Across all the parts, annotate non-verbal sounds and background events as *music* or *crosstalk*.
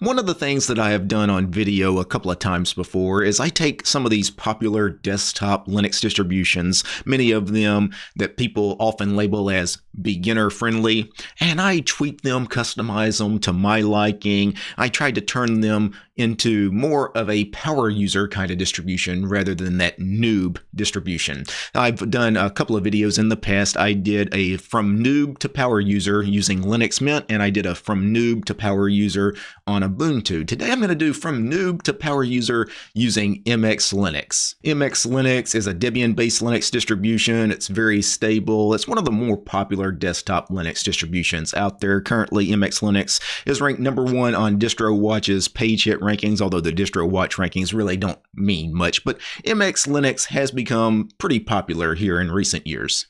One of the things that I have done on video a couple of times before is I take some of these popular desktop Linux distributions, many of them that people often label as beginner friendly, and I tweak them, customize them to my liking. I try to turn them into more of a power user kind of distribution rather than that noob distribution. I've done a couple of videos in the past. I did a from noob to power user using Linux Mint, and I did a from noob to power user on Ubuntu. Today I'm going to do from noob to power user using MX Linux. MX Linux is a Debian-based Linux distribution. It's very stable. It's one of the more popular desktop Linux distributions out there. Currently, MX Linux is ranked number one on DistroWatch's page hit rankings, although the DistroWatch rankings really don't mean much, but MX Linux has become pretty popular here in recent years.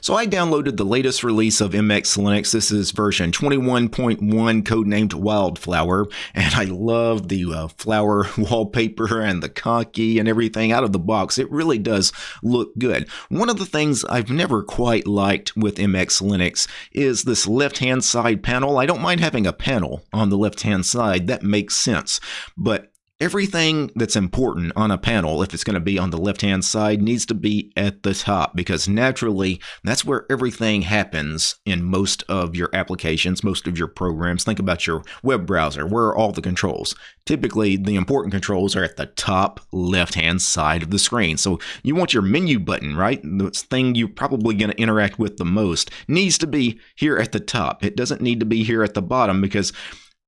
So I downloaded the latest release of MX Linux. This is version 21.1 codenamed Wildflower and I love the uh, flower *laughs* wallpaper and the Conky and everything out of the box. It really does look good. One of the things I've never quite liked with MX Linux is this left-hand side panel. I don't mind having a panel on the left-hand side. That makes sense. But everything that's important on a panel, if it's going to be on the left hand side, needs to be at the top because naturally that's where everything happens in most of your applications, most of your programs. Think about your web browser. Where are all the controls? Typically, the important controls are at the top left hand side of the screen. So you want your menu button, right? The thing you're probably going to interact with the most needs to be here at the top. It doesn't need to be here at the bottom because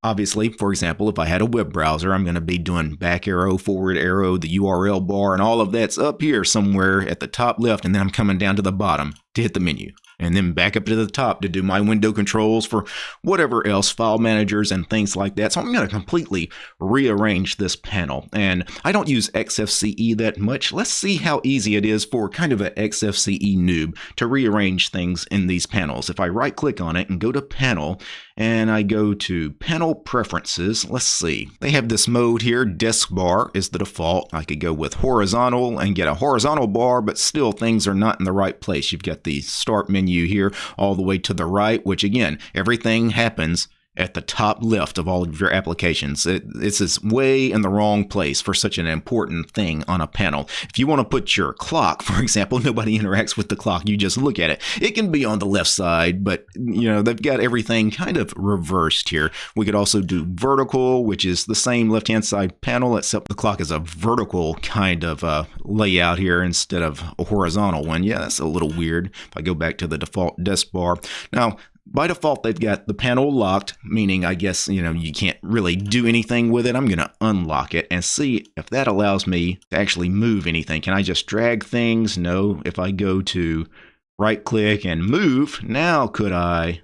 Obviously, for example, if I had a web browser, I'm going to be doing back arrow, forward arrow, the URL bar, and all of that's up here somewhere at the top left, and then I'm coming down to the bottom to hit the menu and then back up to the top to do my window controls for whatever else, file managers and things like that. So I'm going to completely rearrange this panel. And I don't use XFCE that much. Let's see how easy it is for kind of an XFCE noob to rearrange things in these panels. If I right click on it and go to panel and I go to panel preferences, let's see. They have this mode here, desk bar is the default. I could go with horizontal and get a horizontal bar, but still things are not in the right place. You've got the start menu menu here all the way to the right, which again, everything happens at the top left of all of your applications. It, it's is way in the wrong place for such an important thing on a panel. If you want to put your clock, *laughs* for example, nobody interacts with the clock. You just look at it. It can be on the left side, but you know they've got everything kind of reversed here. We could also do vertical, which is the same left-hand side panel, except the clock is a vertical kind of uh, layout here instead of a horizontal one. Yeah, that's a little weird. If I go back to the default desk bar. Now, by default, they've got the panel locked, meaning I guess, you know, you can't really do anything with it. I'm going to unlock it and see if that allows me to actually move anything. Can I just drag things? No. If I go to right click and move, now could I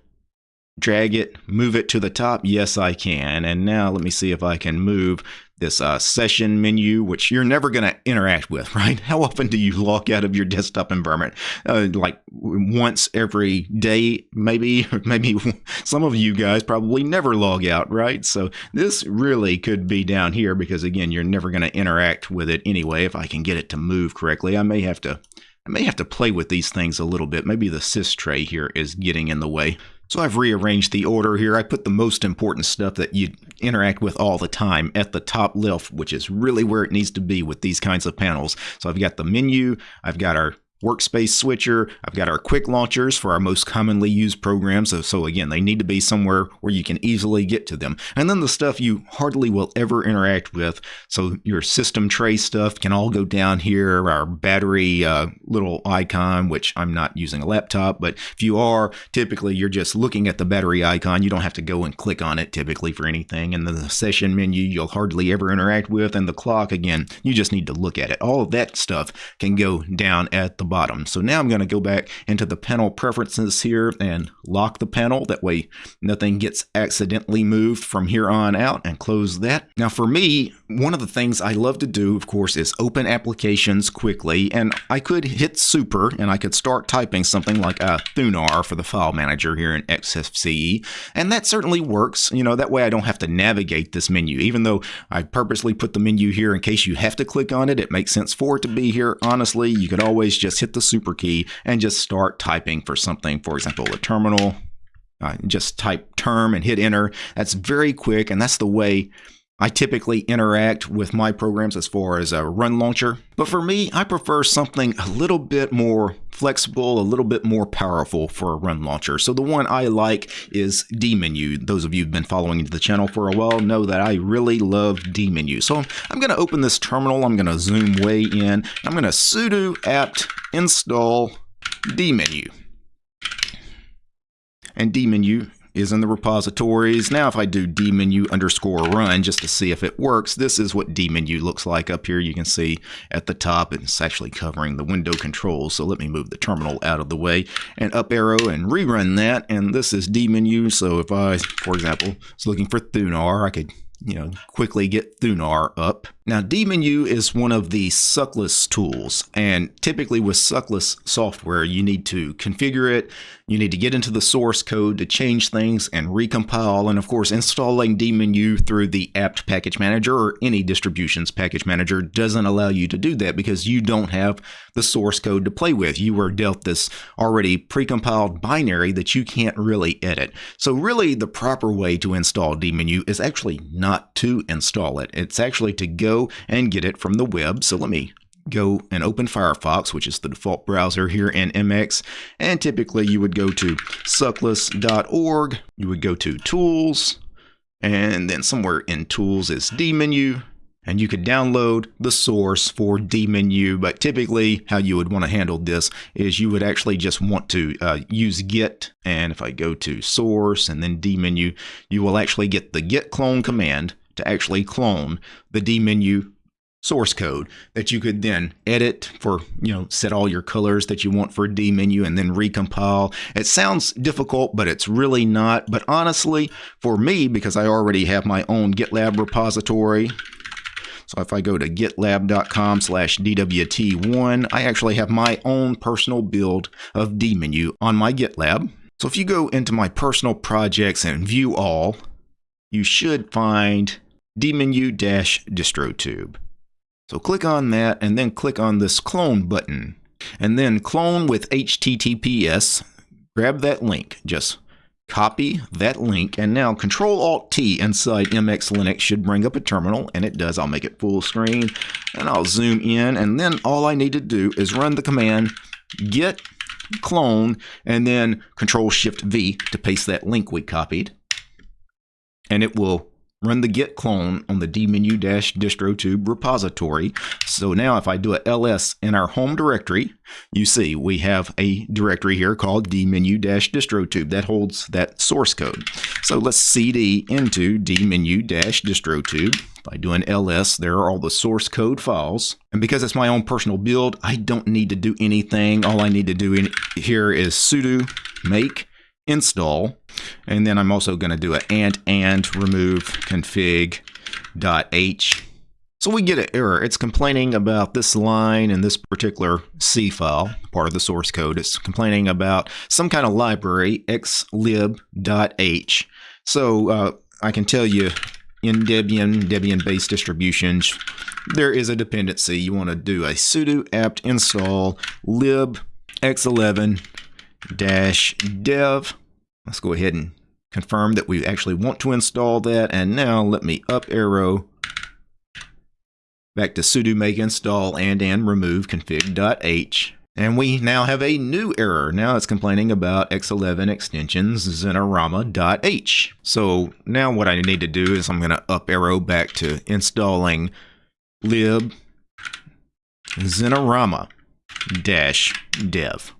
drag it, move it to the top? Yes, I can. And now let me see if I can move this uh, session menu, which you're never going to interact with, *laughs* right? How often do you log out of your desktop environment? Uh, like once every day, maybe, *laughs* maybe *laughs* some of you guys probably never log out, right? So this really could be down here because again, you're never going to interact with it anyway. If I can get it to move correctly, I may have to, I may have to play with these things a little bit. Maybe the sys tray here is getting in the way. So I've rearranged the order here. I put the most important stuff that you interact with all the time at the top left, which is really where it needs to be with these kinds of panels. So I've got the menu, I've got our workspace switcher. I've got our quick launchers for our most commonly used programs. So, so, again, they need to be somewhere where you can easily get to them. And then the stuff you hardly will ever interact with. So your system tray stuff can all go down here. Our battery uh, little icon, which I'm not using a laptop, but if you are, typically you're just looking at the battery icon. You don't have to go and click on it typically for anything. And the session menu you'll hardly ever interact with. And the clock, again, you just need to look at it. All of that stuff can go down at the bottom. So now I'm going to go back into the panel preferences here and lock the panel. That way nothing gets accidentally moved from here on out and close that. Now for me, one of the things I love to do, of course, is open applications quickly. And I could hit super and I could start typing something like a Thunar for the file manager here in XFCE. And that certainly works. You know, that way I don't have to navigate this menu. Even though I purposely put the menu here in case you have to click on it, it makes sense for it to be here. Honestly, you could always just hit the super key and just start typing for something, for example, a terminal uh, just type term and hit enter. That's very quick, and that's the way I typically interact with my programs as far as a run launcher. But for me, I prefer something a little bit more flexible, a little bit more powerful for a run launcher. So the one I like is dmenu. Those of you who've been following the channel for a while know that I really love dmenu. So I'm going to open this terminal. I'm going to zoom way in. I'm going to sudo apt install dmenu and dmenu is in the repositories. Now if I do dmenu underscore run just to see if it works, this is what dmenu looks like up here. You can see at the top it's actually covering the window controls. So let me move the terminal out of the way and up arrow and rerun that. And this is dmenu. So if I, for example, was looking for Thunar, I could you know, quickly get Thunar up. Now, dmenu is one of the suckless tools, and typically with suckless software, you need to configure it, you need to get into the source code to change things and recompile, and of course, installing dmenu through the apt package manager or any distributions package manager doesn't allow you to do that because you don't have the source code to play with. You were dealt this already precompiled binary that you can't really edit. So really, the proper way to install dmenu is actually not to install it. It's actually to go and get it from the web. So let me go and open Firefox, which is the default browser here in MX. And typically you would go to suckless.org, you would go to Tools, and then somewhere in Tools is dmenu. And you could download the source for dmenu, but typically how you would want to handle this is you would actually just want to uh, use git. And if I go to source and then dmenu, you will actually get the git clone command to actually clone the dmenu source code that you could then edit for, you know, set all your colors that you want for dmenu and then recompile. It sounds difficult, but it's really not. But honestly, for me, because I already have my own GitLab repository, so if I go to gitlab.com slash DWT1, I actually have my own personal build of dmenu on my GitLab. So if you go into my personal projects and view all, you should find dmenu-distrotube. So click on that and then click on this clone button. And then clone with HTTPS. Grab that link. Just copy that link and now Control Alt T inside MX Linux should bring up a terminal and it does. I'll make it full screen and I'll zoom in and then all I need to do is run the command git clone and then Control Shift V to paste that link we copied and it will run the git clone on the dmenu-distrotube repository. So now if I do a ls in our home directory, you see we have a directory here called dmenu-distrotube that holds that source code. So let's cd into dmenu-distrotube. If I do an ls, there are all the source code files. And because it's my own personal build, I don't need to do anything. All I need to do in here is sudo make install. And then I'm also going to do an and and remove config dot h. So we get an error. It's complaining about this line in this particular C file, part of the source code. It's complaining about some kind of library, xlib.h. So uh, I can tell you in Debian, Debian-based distributions, there is a dependency. You want to do a sudo apt install lib x11 dash dev Let's go ahead and confirm that we actually want to install that. And now let me up arrow back to sudo make install and and remove config.h. And we now have a new error. Now it's complaining about X11 extensions Xinerama.h. So now what I need to do is I'm going to up arrow back to installing lib Xinerama-dev.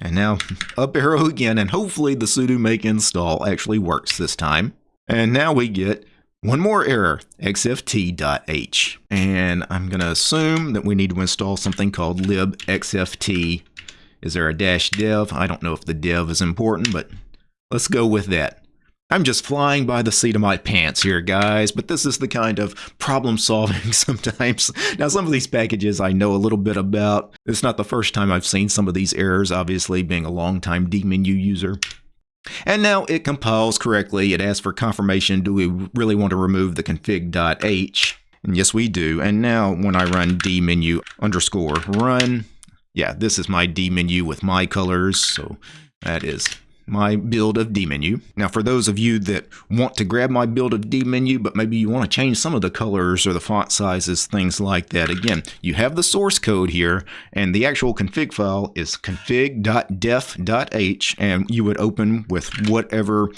And now up arrow again, and hopefully the sudo make install actually works this time. And now we get one more error, xft.h. And I'm going to assume that we need to install something called libxft. Is there a dash dev? I don't know if the dev is important, but let's go with that. I'm just flying by the seat of my pants here, guys, but this is the kind of problem solving *laughs* sometimes. Now, some of these packages I know a little bit about. It's not the first time I've seen some of these errors, obviously, being a long-time dmenu user. And now it compiles correctly. It asks for confirmation. Do we really want to remove the config.h? And yes, we do. And now when I run dmenu underscore run, yeah, this is my dmenu with my colors. So that is my build of dmenu. Now, for those of you that want to grab my build of dmenu, but maybe you want to change some of the colors or the font sizes, things like that, again, you have the source code here, and the actual config file is config.def.h, and you would open with whatever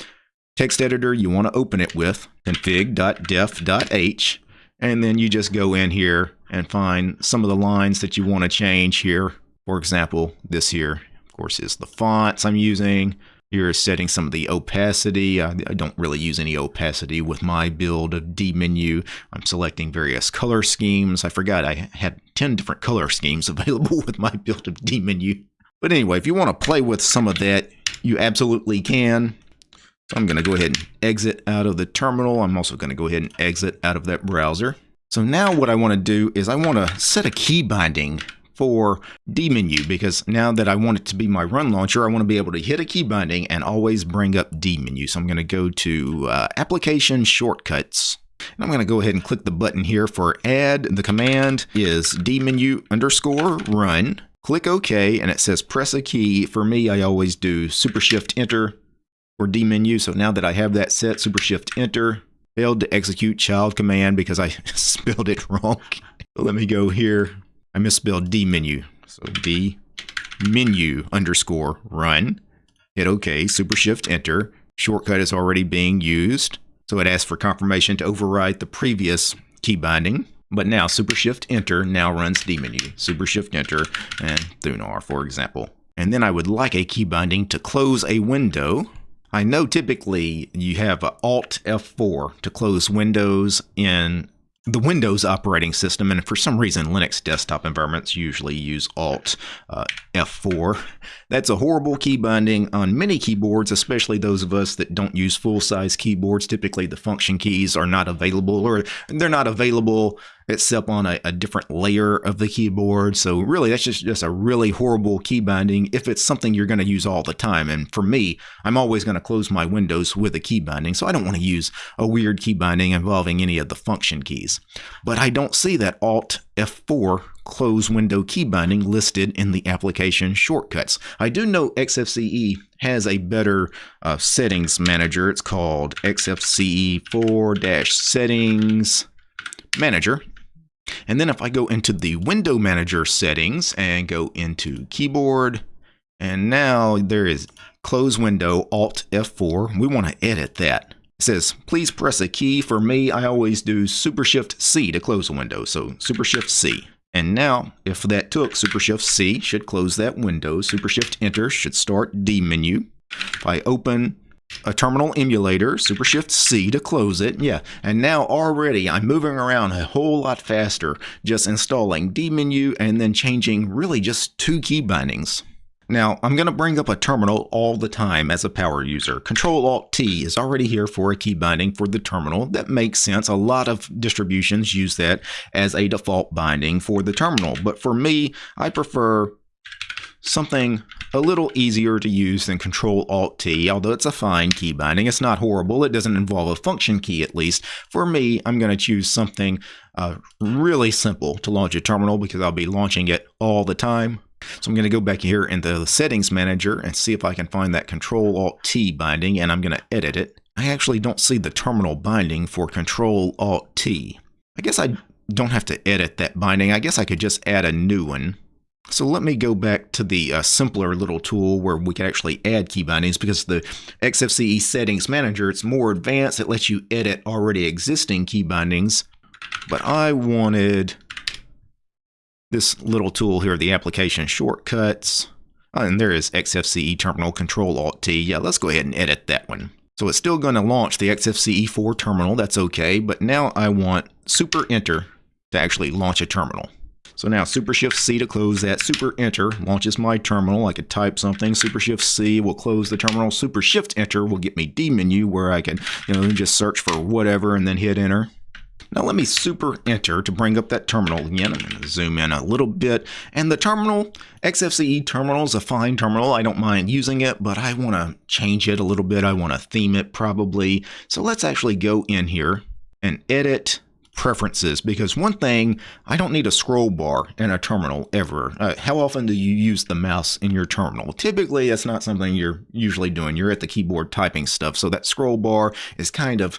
text editor you want to open it with, config.def.h, and then you just go in here and find some of the lines that you want to change here. For example, this here, of course, is the fonts I'm using. You're setting some of the opacity. I, I, don't really use any opacity with my build of dmenu. I'm selecting various color schemes. I forgot I had 10 different color schemes *laughs* available with my build of dmenu. But anyway, if you want to play with some of that, you absolutely can. So I'm going to go ahead and exit out of the terminal. I'm also going to go ahead and exit out of that browser. So now what I want to do is I want to set a key binding for dmenu because now that I want it to be my run launcher, I want to be able to hit a key binding and always bring up dmenu. So I'm going to go to uh, application shortcuts. And I'm going to go ahead and click the button here for add. The command is dmenu underscore run. Click OK and it says press a key. For me, I always do super shift enter or dmenu. So now that I have that set, super shift enter, failed to execute child command because I *laughs* spelled it wrong. *laughs* Let me go here. I misspelled dmenu. So d menu underscore run. Hit OK, super shift enter. Shortcut is already being used. So it asks for confirmation to override the previous key binding. But now super shift enter now runs dmenu. Super shift enter and Thunar, for example. And then I would like a key binding to close a window. I know typically you have Alt F4 to close windows in the Windows operating system, and for some reason, Linux desktop environments usually use Alt uh, F4. That's a horrible key binding on many keyboards, especially those of us that don't use full-size keyboards. Typically, the function keys are not available, or they're not available except on a, a different layer of the keyboard. So really, that's just, just a really horrible key binding if it's something you're going to use all the time. And for me, I'm always going to close my windows with a key binding, so I don't want to use a weird key binding involving any of the function keys. But I don't see that Alt F4 close window key binding listed in the application shortcuts. I do know XFCE has a better uh, settings manager. It's called XFCE 4-settings manager and then if I go into the window manager settings and go into keyboard, and now there is close window Alt F4. We want to edit that. It says, please press a key. For me, I always do Super Shift C to close a window. So Super Shift C. And now, if that took Super Shift C, should close that window. Super Shift Enter should start dmenu. If I open a terminal emulator, Super Shift C to close it. Yeah, and now already I'm moving around a whole lot faster, just installing dmenu and then changing really just two key bindings. Now, I'm going to bring up a terminal all the time as a power user. Control-Alt-T is already here for a key binding for the terminal. That makes sense. A lot of distributions use that as a default binding for the terminal. But for me, I prefer something a little easier to use than Control Alt T, although it's a fine key binding. It's not horrible. It doesn't involve a function key at least. For me, I'm going to choose something uh, really simple to launch a terminal because I'll be launching it all the time. So I'm going to go back here in the settings manager and see if I can find that Control Alt T binding and I'm going to edit it. I actually don't see the terminal binding for Control Alt T. I guess I don't have to edit that binding. I guess I could just add a new one. So let me go back to the uh, simpler little tool where we can actually add key bindings because the XFCE settings manager, it's more advanced. It lets you edit already existing key bindings. But I wanted this little tool here, the application shortcuts. Oh, and there is XFCE terminal control alt T. Yeah, let's go ahead and edit that one. So it's still going to launch the XFCE4 terminal. That's okay. But now I want super enter to actually launch a terminal. So now Super Shift C to close that. Super Enter launches my terminal. I could type something. Super Shift C will close the terminal. Super Shift Enter will get me dmenu where I can, you know, just search for whatever and then hit Enter. Now let me super enter to bring up that terminal again. I'm going to zoom in a little bit. And the terminal, XFCE terminal is a fine terminal. I don't mind using it, but I want to change it a little bit. I want to theme it probably. So let's actually go in here and edit preferences because one thing I don't need a scroll bar in a terminal ever. Uh, how often do you use the mouse in your terminal? Typically, that's not something you're usually doing. You're at the keyboard typing stuff, so that scroll bar is kind of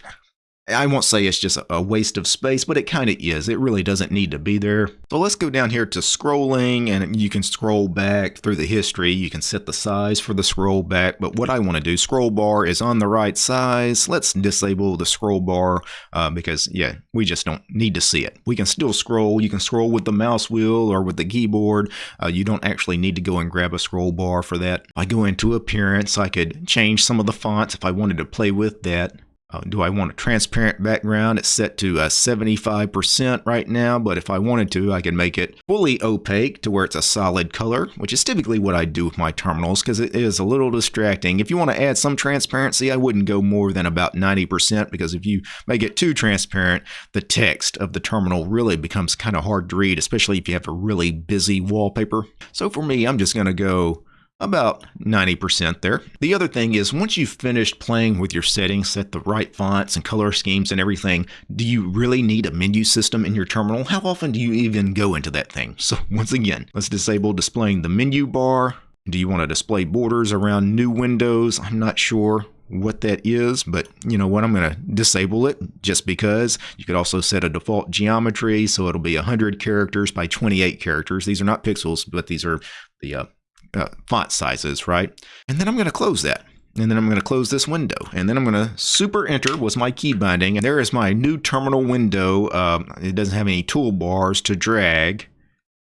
I won't say it's just a waste of space, but it kind of is. It really doesn't need to be there. So let's go down here to scrolling and you can scroll back through the history. You can set the size for the scroll back, but what I want to do, scroll bar is on the right size. Let's disable the scroll bar uh, because yeah, we just don't need to see it. We can still scroll. You can scroll with the mouse wheel or with the keyboard. Uh, you don't actually need to go and grab a scroll bar for that. I go into appearance, I could change some of the fonts if I wanted to play with that. Uh, do I want a transparent background? It's set to uh, 75% right now, but if I wanted to, I could make it fully opaque to where it's a solid color, which is typically what I do with my terminals because it is a little distracting. If you want to add some transparency, I wouldn't go more than about 90% because if you make it too transparent, the text of the terminal really becomes kind of hard to read, especially if you have a really busy wallpaper. So for me, I'm just going to go about 90% there. The other thing is once you've finished playing with your settings, set the right fonts and color schemes and everything, do you really need a menu system in your terminal? How often do you even go into that thing? So *laughs* once again, let's disable displaying the menu bar. Do you want to display borders around new windows? I'm not sure what that is, but you know what, I'm going to disable it just because. You could also set a default geometry, so it'll be 100 characters by 28 characters. These are not pixels, but these are the uh, uh, font sizes, right? And then I'm going to close that. And then I'm going to close this window. And then I'm going to super enter was my key binding. And there is my new terminal window. Um, it doesn't have any toolbars to drag.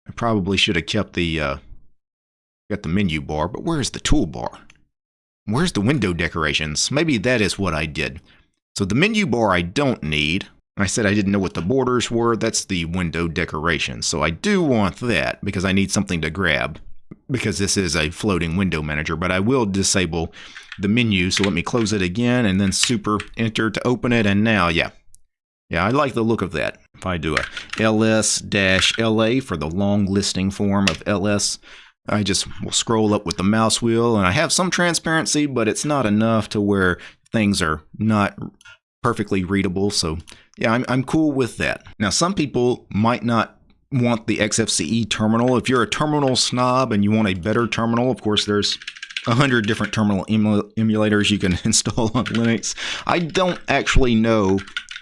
I probably should have kept the, uh, got the menu bar, but where's the toolbar? Where's the window decorations? Maybe that is what I did. So the menu bar I don't need. I said I didn't know what the borders were. That's the window decoration. So I do want that because I need something to grab because this is a floating window manager, but I will disable the menu. So let me close it again and then super enter to open it. And now, yeah, yeah, I like the look of that. If I do a ls-la for the long listing form of ls, I just will scroll up with the mouse wheel and I have some transparency, but it's not enough to where things are not perfectly readable. So yeah, I'm, I'm cool with that. Now, some people might not want the XFCE terminal. If you're a terminal snob and you want a better terminal, of course, there's a hundred different terminal emulators you can *laughs* install on Linux. I don't actually know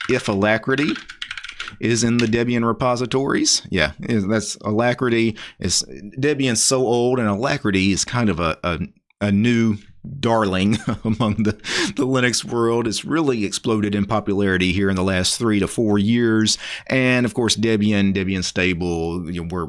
if Alacritty is in the Debian repositories. Yeah, that's Alacritty. Is Debian's so old, and Alacritty is kind of a, a, a new darling *laughs* among the, the Linux world. It's really exploded in popularity here in the last three to four years. And of course, Debian, Debian Stable, you know, we're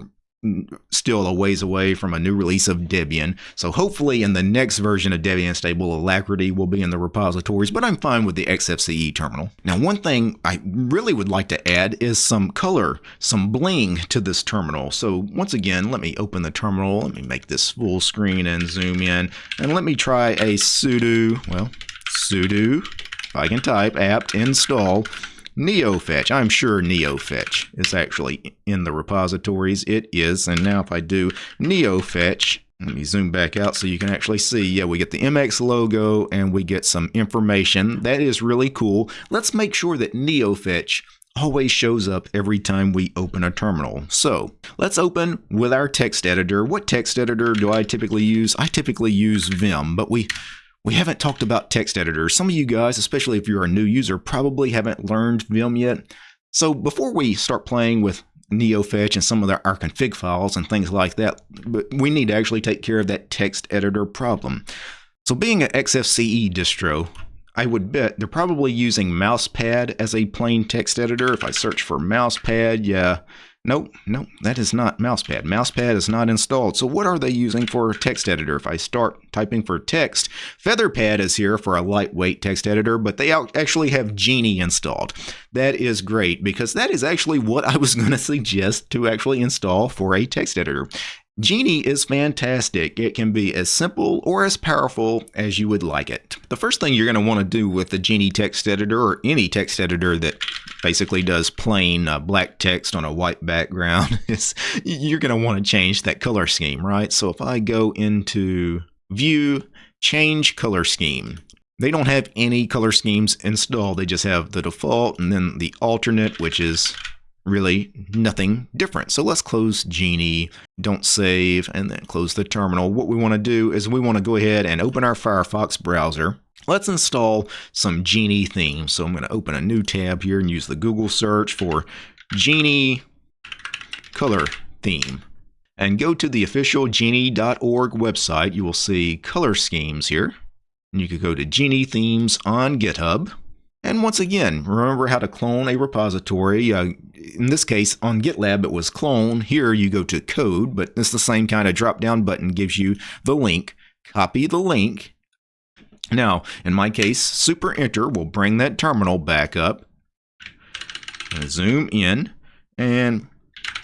still a ways away from a new release of Debian. So hopefully in the next version of Debian Stable, Alacritty will be in the repositories, but I'm fine with the XFCE terminal. Now, one thing I really would like to add is some color, some bling to this terminal. So once again, let me open the terminal. Let me make this full screen and zoom in. And let me try a sudo, well, sudo, if I can type, apt install NeoFetch. I'm sure NeoFetch is actually in the repositories. It is. And now if I do NeoFetch, let me zoom back out so you can actually see. Yeah, we get the MX logo and we get some information. That is really cool. Let's make sure that NeoFetch always shows up every time we open a terminal. So let's open with our text editor. What text editor do I typically use? I typically use Vim, but we we haven't talked about text editors. Some of you guys, especially if you're a new user, probably haven't learned Vim yet. So before we start playing with NeoFetch and some of our config files and things like that, we need to actually take care of that text editor problem. So being an XFCE distro, I would bet they're probably using Mousepad as a plain text editor. If I search for Mousepad, yeah, Nope, nope, that is not Mousepad. Mousepad is not installed. So what are they using for a text editor? If I start typing for text, Featherpad is here for a lightweight text editor, but they actually have Geany installed. That is great because that is actually what I was *laughs* going to suggest to actually install for a text editor. Geany is fantastic. It can be as simple or as powerful as you would like it. The first thing you're going to want to do with the Geany text editor or any text editor that basically does plain uh, black text on a white background *laughs* you're going to want to change that color scheme, right? So if I go into view, change color scheme, they don't have any color schemes installed. They just have the default and then the alternate, which is really nothing different. So let's close Geany, don't save, and then close the terminal. What we want to do is we want to go ahead and open our Firefox browser. Let's install some Geany themes. So I'm going to open a new tab here and use the Google search for Geany color theme. And go to the official geany.org website. You will see color schemes here. And you could go to Geany themes on GitHub. And once again, remember how to clone a repository. Uh, in this case, on GitLab, it was clone. Here you go to code, but it's the same kind of drop down button gives you the link. Copy the link. Now, in my case, super enter will bring that terminal back up. Zoom in and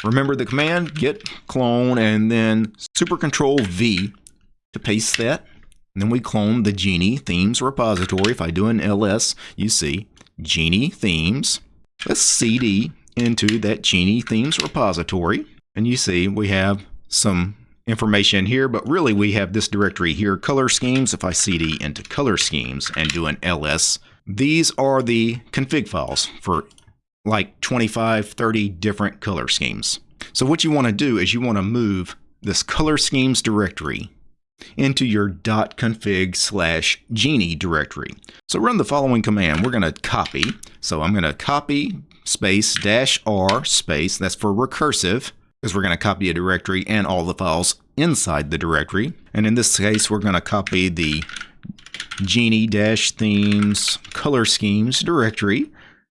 remember the command git clone and then super control V to paste that. And then we clone the Geany themes repository. If I do an ls, you see Geany themes. Let's cd into that Geany themes repository. And you see we have some information here, but really we have this directory here, color schemes. If I cd into color schemes and do an ls, these are the config files for like 25, 30 different color schemes. So what you want to do is you want to move this color schemes directory into your dot .config slash geany directory. So run the following command. We're going to copy. So I'm going to copy space dash R space. That's for recursive because we're going to copy a directory and all the files inside the directory. And in this case, we're going to copy the geany dash themes color schemes directory.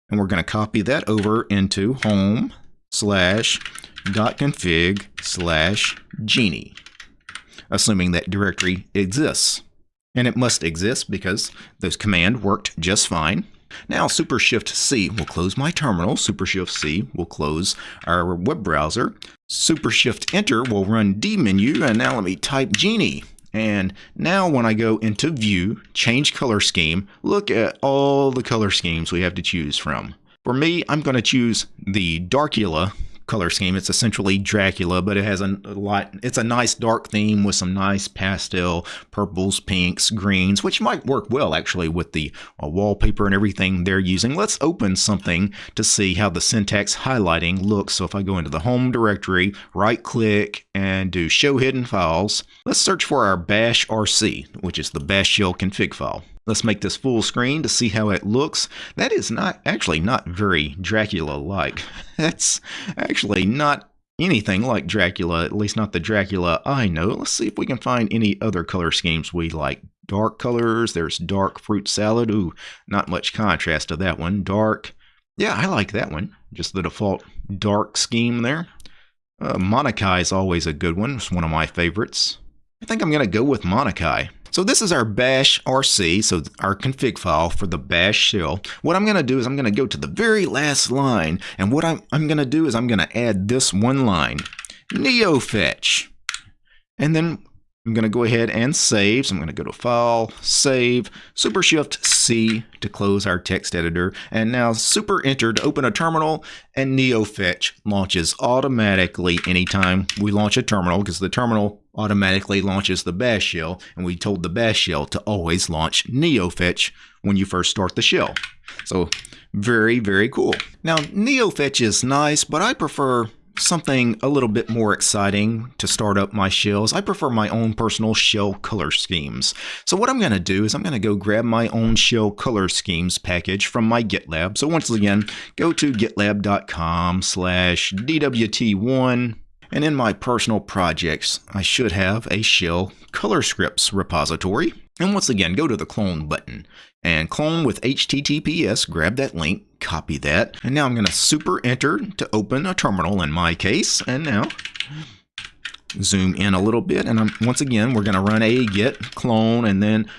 And we're going to copy that over into home slash dot config slash geany, assuming that directory exists. And it must exist because this command worked just fine. Now Super Shift C will close my terminal. Super Shift C will close our web browser. Super Shift Enter will run dmenu. And now let me type Geany. And now when I go into View, Change Color Scheme, look at all the color schemes we have to choose from. For me, I'm going to choose the Darcula color scheme. It's essentially Dracula, but it has a, a lot. It's a nice dark theme with some nice pastel purples, pinks, greens, which might work well actually with the uh, wallpaper and everything they're using. Let's open something to see how the syntax highlighting looks. So if I go into the home directory, right click and do show hidden files, let's search for our bash rc, which is the bash shell config file. Let's make this full screen to see how it looks. That is not actually not very Dracula-like. *laughs* That's actually not anything like Dracula, at least not the Dracula I know. Let's see if we can find any other color schemes we like. Dark colors, there's dark fruit salad. Ooh, not much contrast to that one. Dark, yeah, I like that one. Just the default dark scheme there. Uh, Monokai is always a good one. It's one of my favorites. I think I'm going to go with Monokai. So this is our bash RC, so our config file for the bash shell. What I'm going to do is I'm going to go to the very last line, and what I'm, I'm going to do is I'm going to add this one line, neofetch. And then I'm going to go ahead and save. So I'm going to go to File, Save, Super Shift C to close our text editor, and now Super Enter to open a terminal, and neofetch launches automatically anytime we launch a terminal because the terminal automatically launches the bash shell, and we told the bash shell to always launch neofetch when you first start the shell. So very, very cool. Now, neofetch is nice, but I prefer something a little bit more exciting to start up my shells. I prefer my own personal shell color schemes. So what I'm going to do is I'm going to go grab my own shell color schemes package from my GitLab. So once again, go to gitlab.com slash DWT1 and in my personal projects, I should have a shell color scripts repository. And once again, go to the clone button and clone with HTTPS, grab that link, copy that. And now I'm going to super enter to open a terminal in my case. And now zoom in a little bit. And I'm, once again, we're going to run a git clone and then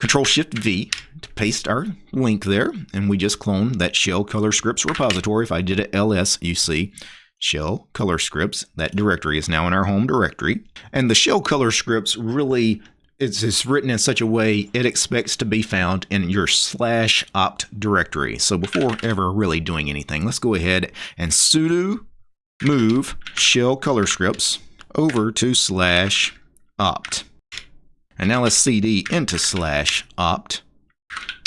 Control Shift V to paste our link there. And we just cloned that shell color scripts repository. If I did it ls, you see shell color scripts. That directory is now in our home directory. And the shell color scripts really it's, it's written in such a way it expects to be found in your slash opt directory. So before ever really doing anything, let's go ahead and sudo move shell color scripts over to slash opt. And now let's cd into slash opt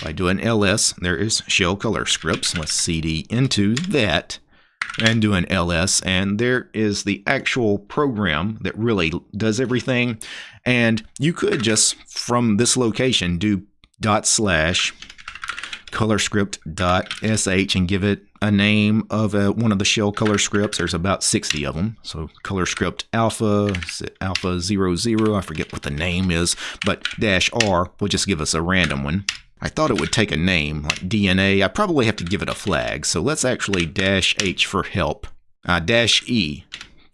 If I do an ls, there is shell color scripts. Let's cd into that and do an ls, and there is the actual program that really does everything. And you could just, from this location, do dot slash color script dot sh and give it a name of a, one of the shell color scripts. There's about 60 of them. So color script alpha, alpha 00, I forget what the name is, but dash R will just give us a random one. I thought it would take a name like DNA. I probably have to give it a flag. So let's actually dash H for help. Uh, dash E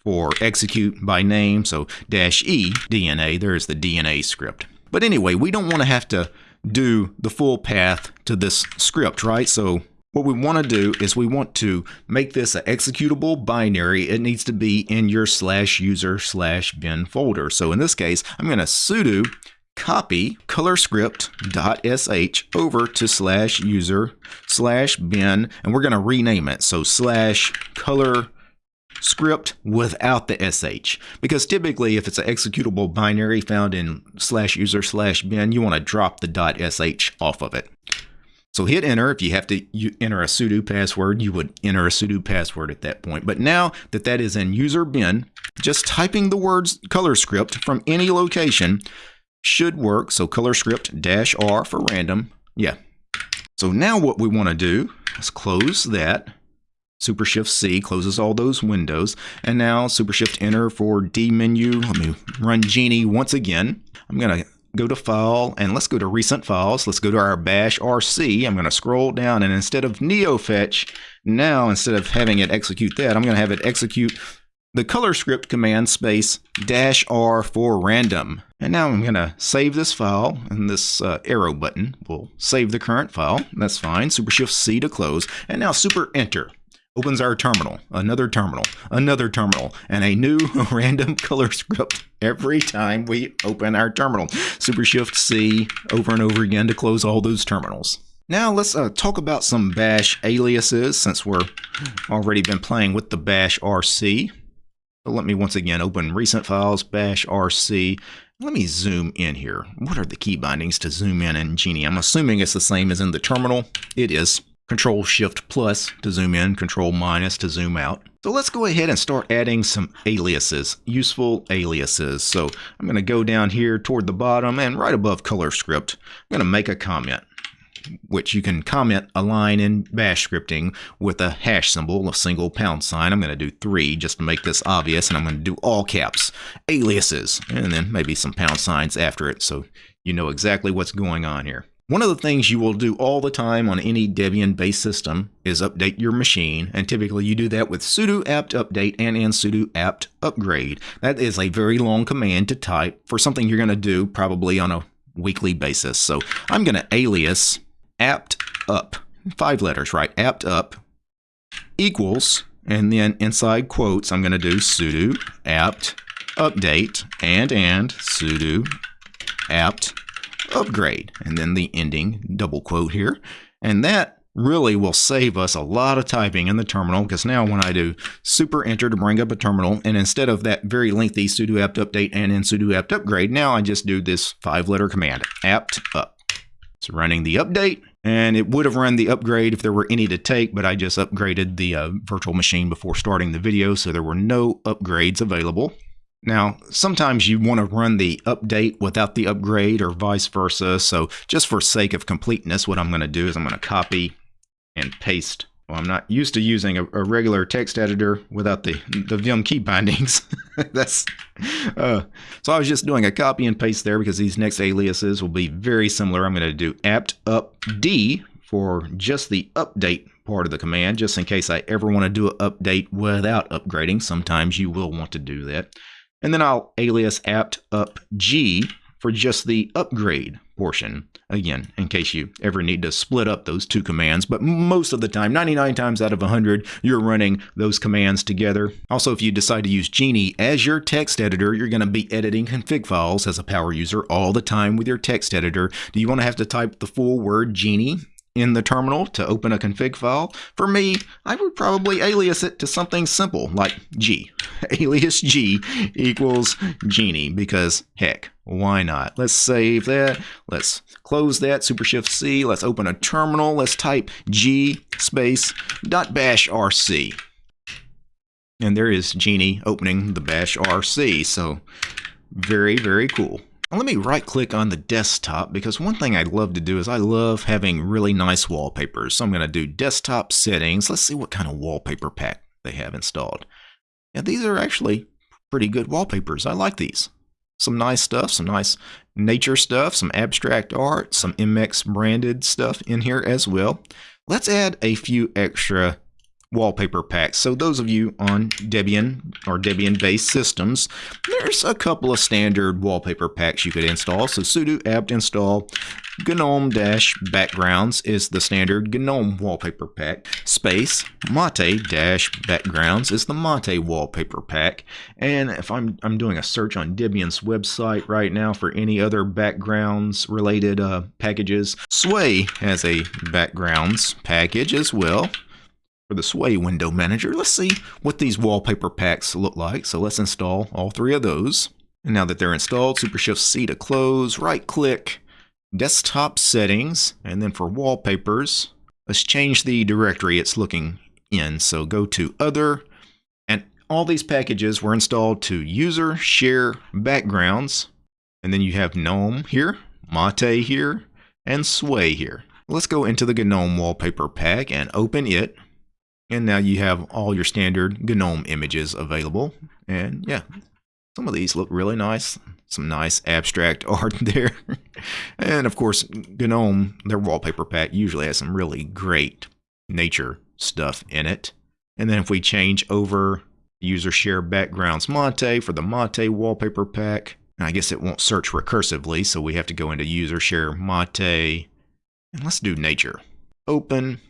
for execute by name. So dash E DNA, there's the DNA script. But anyway, we don't want to have to do the full path to this script, right? So what we want to do is we want to make this an executable binary. It needs to be in your slash user slash bin folder. So in this case, I'm going to sudo copy colorscript.sh over to slash user slash bin, and we're going to rename it. So slash color script without the sh because typically if it's an executable binary found in slash user slash bin you want to drop the dot sh off of it. So hit enter. If you have to you enter a sudo password you would enter a sudo password at that point. But now that that is in user bin just typing the words color script from any location should work so color script dash r for random yeah so now what we want to do is close that Super Shift C closes all those windows. And now Super Shift Enter for dmenu. Let me run Geany once again. I'm going to go to File and let's go to Recent Files. Let's go to our Bash RC. I'm going to scroll down and instead of NeoFetch, now instead of having it execute that, I'm going to have it execute the color script command space dash R for random. And now I'm going to save this file and this uh, arrow button will save the current file. That's fine. Super Shift C to close. And now Super Enter opens our terminal, another terminal, another terminal, and a new *laughs* random color script every time we open our terminal. Super Shift C over and over again to close all those terminals. Now let's uh, talk about some bash aliases since we're already been playing with the bash RC. So let me once again open recent files, bash RC. Let me zoom in here. What are the key bindings to zoom in in Geany? I'm assuming it's the same as in the terminal. It is. Control Shift plus to zoom in, Control minus to zoom out. So let's go ahead and start adding some aliases, useful aliases. So I'm going to go down here toward the bottom and right above color script, I'm going to make a comment, which you can comment a line in bash scripting with a hash symbol, a single pound sign. I'm going to do three just to make this obvious, and I'm going to do all caps, aliases, and then maybe some pound signs after it so you know exactly what's going on here. One of the things you will do all the time on any Debian-based system is update your machine, and typically you do that with sudo apt update and in sudo apt upgrade. That is a very long command to type for something you're going to do probably on a weekly basis. So I'm going to alias apt up, five letters, right? apt up equals, and then inside quotes, I'm going to do sudo apt update and and sudo apt upgrade, and then the ending double quote here. And that really will save us a lot of typing in the terminal because now when I do super enter to bring up a terminal and instead of that very lengthy sudo apt update and in sudo apt upgrade now I just do this five letter command apt up it's running the update and it would have run the upgrade if there were any to take but I just upgraded the uh, virtual machine before starting the video so there were no upgrades available now, sometimes you want to run the update without the upgrade or vice versa. So just for sake of completeness, what I'm going to do is I'm going to copy and paste. Well, I'm not used to using a, a regular text editor without the, the Vim key bindings. *laughs* That's uh, So I was just doing a copy and paste there because these next aliases will be very similar. I'm going to do apt up D for just the update part of the command, just in case I ever want to do an update without upgrading. Sometimes you will want to do that. And then I'll alias apt up G for just the upgrade portion. Again, in case you ever need to split up those two commands, but most of the time, 99 times out of 100, you're running those commands together. Also, if you decide to use Geany as your text editor, you're going to be editing config files as a power user all the time with your text editor. Do you want to have to type the full word Geany in the terminal to open a config file. For me, I would probably alias it to something simple like G. *laughs* Alias G equals Geany because heck, why not? Let's save that. Let's close that. Super Shift C. Let's open a terminal. Let's type G space dot bash RC. And there is Geany opening the bash RC. So very, very cool. Let me right click on the desktop because one thing I love to do is I love having really nice wallpapers. So I'm going to do desktop settings. Let's see what kind of wallpaper pack they have installed. Yeah, these are actually pretty good wallpapers. I like these. Some nice stuff, some nice nature stuff, some abstract art, some MX branded stuff in here as well. Let's add a few extra wallpaper packs. So those of you on Debian or Debian-based systems, there's a couple of standard wallpaper packs you could install. So sudo apt install GNOME-backgrounds is the standard GNOME wallpaper pack. Space Mate-backgrounds is the Mate wallpaper pack. And if I'm, I'm doing a search on Debian's website right now for any other backgrounds related uh, packages, Sway has a backgrounds package as well for the Sway window manager. Let's see what these wallpaper packs look like. So let's install all three of those. And now that they're installed, Super Shift C to close, right click, desktop settings, and then for wallpapers, let's change the directory it's looking in. So go to other, and all these packages were installed to user share backgrounds. And then you have GNOME here, Mate here, and Sway here. Let's go into the GNOME wallpaper pack and open it. And now you have all your standard GNOME images available. And yeah, some of these look really nice. Some nice abstract *laughs* art there. and of course, GNOME, their wallpaper pack usually has some really great nature stuff in it. And then if we change over user share backgrounds Mate for the Mate wallpaper pack, I guess it won't search recursively, so we have to go into user share Mate. And let's do nature. Open.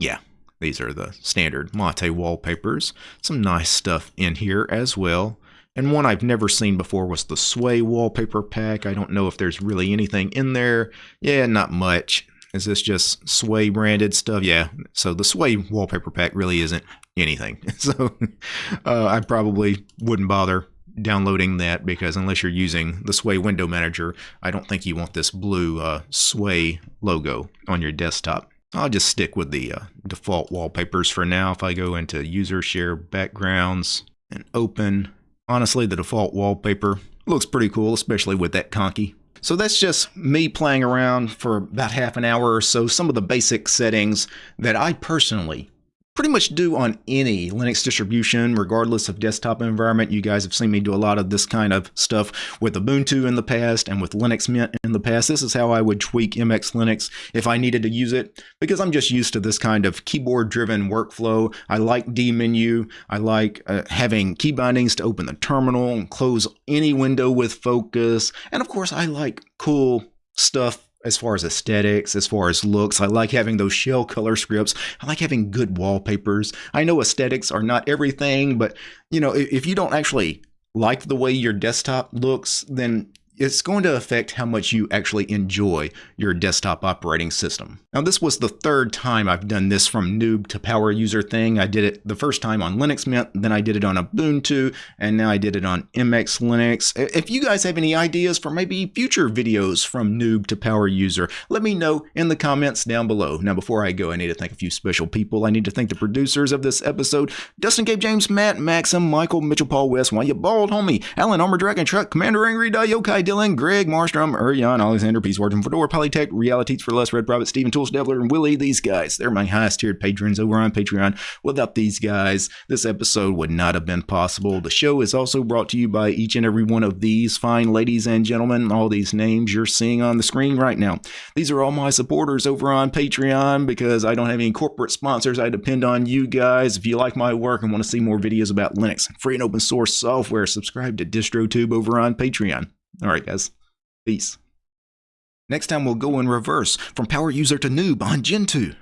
Yeah, these are the standard Mate wallpapers. Some nice stuff in here as well. And one I've never seen before was the Sway wallpaper pack. I don't know if there's really anything in there. Yeah, not much. Is this just Sway branded stuff? Yeah. So the Sway wallpaper pack really isn't anything. *laughs* So uh, I probably wouldn't bother downloading that because unless you're using the Sway window manager, I don't think you want this blue uh, Sway logo on your desktop. I'll just stick with the uh, default wallpapers for now. If I go into user share backgrounds and open, honestly, the default wallpaper looks pretty cool, especially with that conky. So that's just me playing around for about half an hour or so, some of the basic settings that I personally pretty much do on any Linux distribution, regardless of desktop environment. You guys have seen me do a lot of this kind of stuff with Ubuntu in the past and with Linux Mint in the past. This is how I would tweak MX Linux if I needed to use it because I'm just used to this kind of keyboard-driven workflow. I like dmenu. I like uh, having key bindings to open the terminal and close any window with focus. And of course, I like cool stuff as far as aesthetics, as far as looks. I like having those shell color scripts. I like having good wallpapers. I know aesthetics are not everything, but you know, if you don't actually like the way your desktop looks, then it's going to affect how much you actually enjoy your desktop operating system. Now, this was the third time I've done this from noob to power user thing. I did it the first time on Linux Mint, then I did it on Ubuntu, and now I did it on MX Linux. If you guys have any ideas for maybe future videos from noob to power user, let me know in the comments down below. Now, before I go, I need to thank a few special people. I need to thank the producers of this episode, Dustin, Gabe, James, Matt, Maxim, Michael, Mitchell, Paul, West, Why You Bald, Homie, Alan, Armor Dragon, Truck, Commander Angry, Yokai, Dylan, Greg, Marstrom, Urian, Alexander, Peace Fortune, Fedora, Polytech, Realities for Less, Red Prophet, Stephen Tools, Devler, and Willie. These guys, they're my highest tiered patrons over on Patreon. Without these guys, this episode would not have been possible. The show is also brought to you by each and every one of these fine ladies and gentlemen, all these names you're seeing on the screen right now. These are all my supporters over on Patreon because I don't have any corporate sponsors. I depend on you guys. If you like my work and want to see more videos about Linux, free and open source software, subscribe to DistroTube over on Patreon. All right, guys. Peace. Next time we'll go in reverse from power user to noob on Gentoo.